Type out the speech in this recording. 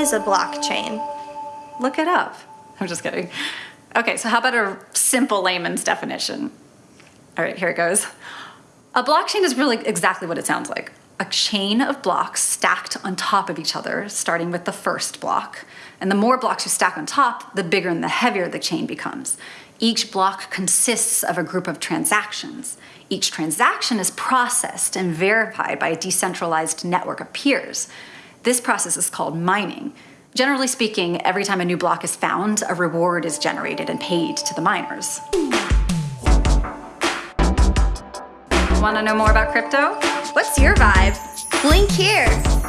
is a blockchain? Look it up. I'm just kidding. Okay, so how about a simple layman's definition? All right, here it goes. A blockchain is really exactly what it sounds like. A chain of blocks stacked on top of each other, starting with the first block. And the more blocks you stack on top, the bigger and the heavier the chain becomes. Each block consists of a group of transactions. Each transaction is processed and verified by a decentralized network of peers. This process is called mining. Generally speaking, every time a new block is found, a reward is generated and paid to the miners. Want to know more about crypto? What's your vibe? Link here.